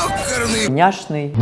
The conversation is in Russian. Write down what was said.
Ёкарный Няшный.